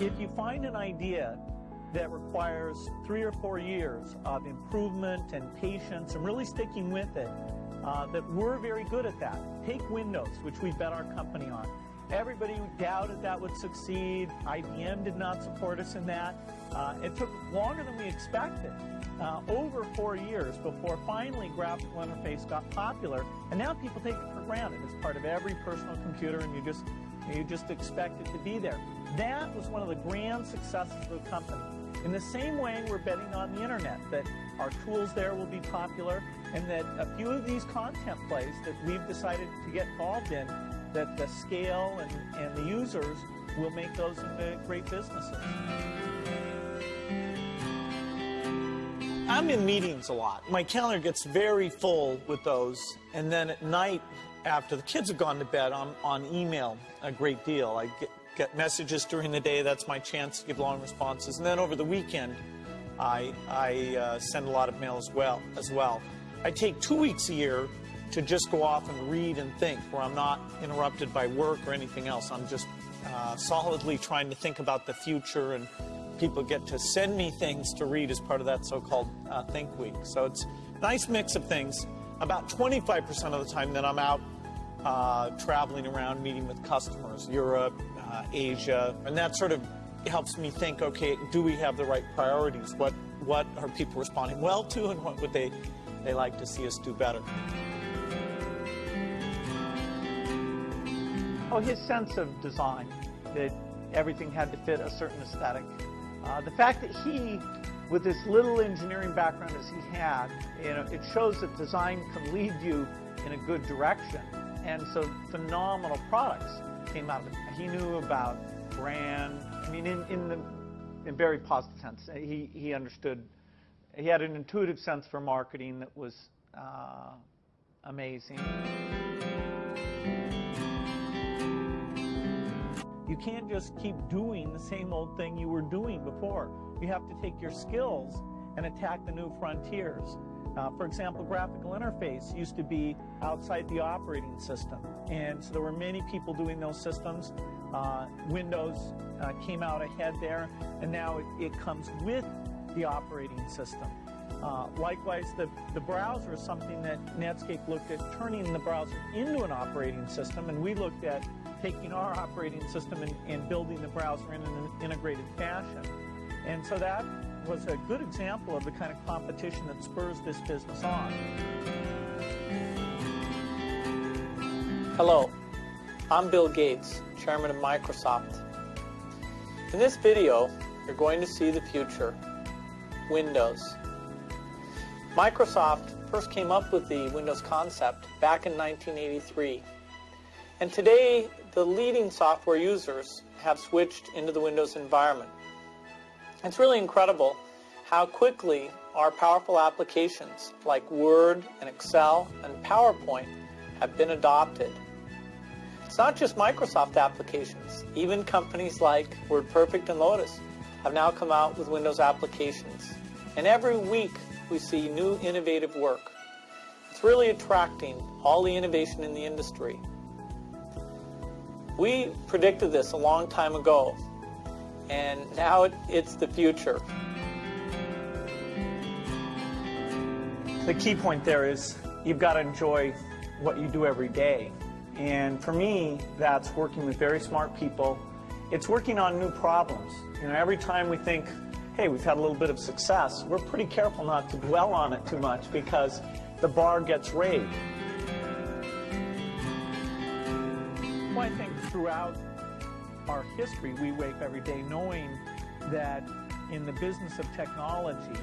If you find an idea that requires three or four years of improvement and patience and really sticking with it, uh, that we're very good at that. Take Windows, which we bet our company on. Everybody doubted that would succeed. IBM did not support us in that. Uh, it took longer than we expected, uh, over four years before finally graphical interface got popular. And now people take it for granted. It's part of every personal computer, and you just you just expect it to be there. That was one of the grand successes of the company. In the same way, we're betting on the internet that our tools there will be popular, and that a few of these content plays that we've decided to get involved in that the scale and, and the users will make those into great businesses. I'm in meetings a lot. My calendar gets very full with those. And then at night, after the kids have gone to bed, I'm on email a great deal. I get, get messages during the day. That's my chance to give long responses. And then over the weekend, I, I uh, send a lot of mail as well, as well. I take two weeks a year to just go off and read and think, where I'm not interrupted by work or anything else. I'm just uh, solidly trying to think about the future, and people get to send me things to read as part of that so-called uh, Think Week. So it's a nice mix of things. About 25% of the time that I'm out uh, traveling around, meeting with customers, Europe, uh, Asia, and that sort of helps me think, okay, do we have the right priorities? What what are people responding well to, and what would they they like to see us do better? Oh, his sense of design, that everything had to fit a certain aesthetic. Uh, the fact that he, with this little engineering background as he had, you know, it shows that design can lead you in a good direction. And so phenomenal products came out of it. He knew about brand. I mean, in, in the in very positive sense, he, he understood. He had an intuitive sense for marketing that was uh, amazing. You can't just keep doing the same old thing you were doing before. You have to take your skills and attack the new frontiers. Uh, for example, graphical interface used to be outside the operating system. And so there were many people doing those systems. Uh, Windows uh, came out ahead there, and now it, it comes with the operating system. Uh, likewise, the, the browser is something that Netscape looked at turning the browser into an operating system, and we looked at taking our operating system and, and building the browser in an integrated fashion. And so that was a good example of the kind of competition that spurs this business on. Hello, I'm Bill Gates, Chairman of Microsoft. In this video, you're going to see the future, Windows. Microsoft first came up with the Windows concept back in 1983. And today, the leading software users have switched into the Windows environment. It's really incredible how quickly our powerful applications like Word and Excel and PowerPoint have been adopted. It's not just Microsoft applications. Even companies like WordPerfect and Lotus have now come out with Windows applications. And every week we see new innovative work. It's really attracting all the innovation in the industry. We predicted this a long time ago, and now it, it's the future. The key point there is you've got to enjoy what you do every day. And for me, that's working with very smart people. It's working on new problems. You know, every time we think, hey, we've had a little bit of success, we're pretty careful not to dwell on it too much because the bar gets raised. Well, I think throughout our history, we wake every day knowing that in the business of technology,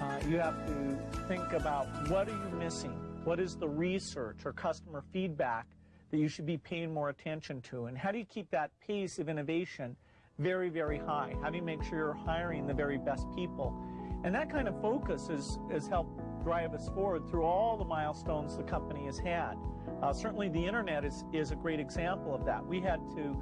uh, you have to think about what are you missing? What is the research or customer feedback that you should be paying more attention to? And how do you keep that pace of innovation very, very high? How do you make sure you're hiring the very best people? And that kind of focus has, has helped drive us forward through all the milestones the company has had. Uh, certainly the internet is, is a great example of that. We had to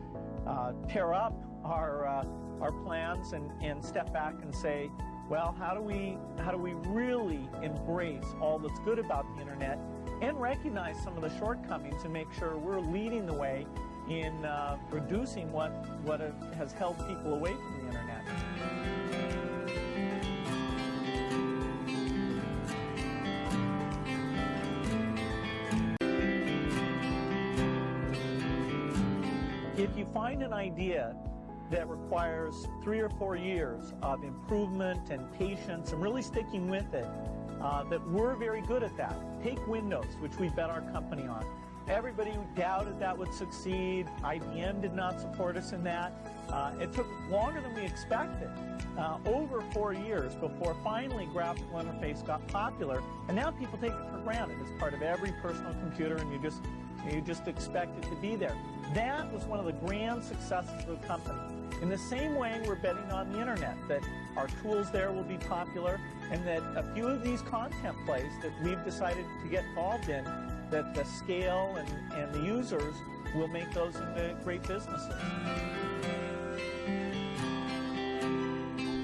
uh, tear up our, uh, our plans and, and step back and say, well, how do we how do we really embrace all that's good about the internet and recognize some of the shortcomings and make sure we're leading the way in uh, reducing what, what has held people away from the internet. If you find an idea that requires three or four years of improvement and patience and really sticking with it, uh, that we're very good at that. Take Windows, which we bet our company on. Everybody doubted that would succeed. IBM did not support us in that. Uh, it took longer than we expected, uh, over four years before finally graphical interface got popular. And now people take it for granted. It's part of every personal computer, and you just you just expect it to be there. That was one of the grand successes of the company. In the same way, we're betting on the internet that our tools there will be popular, and that a few of these content plays that we've decided to get involved in, that the scale and, and the users will make those into great businesses.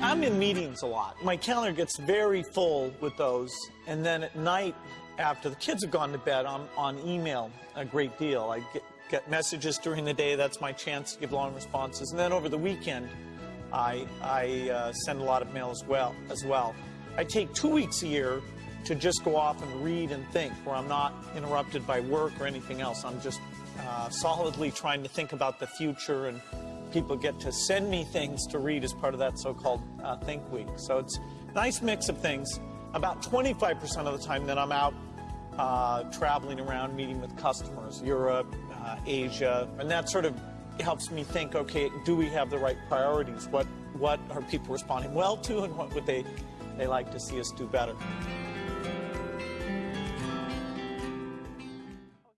I'm in meetings a lot. My calendar gets very full with those, and then at night, after the kids have gone to bed, I'm on email a great deal. I get, get messages during the day. That's my chance to give long responses, and then over the weekend, I, I uh, send a lot of mail as well. As well, I take two weeks a year to just go off and read and think, where I'm not interrupted by work or anything else. I'm just uh, solidly trying to think about the future and people get to send me things to read as part of that so-called uh, Think Week. So it's a nice mix of things. About 25% of the time that I'm out uh, traveling around, meeting with customers, Europe, uh, Asia, and that sort of helps me think, okay, do we have the right priorities? What, what are people responding well to and what would they, they like to see us do better?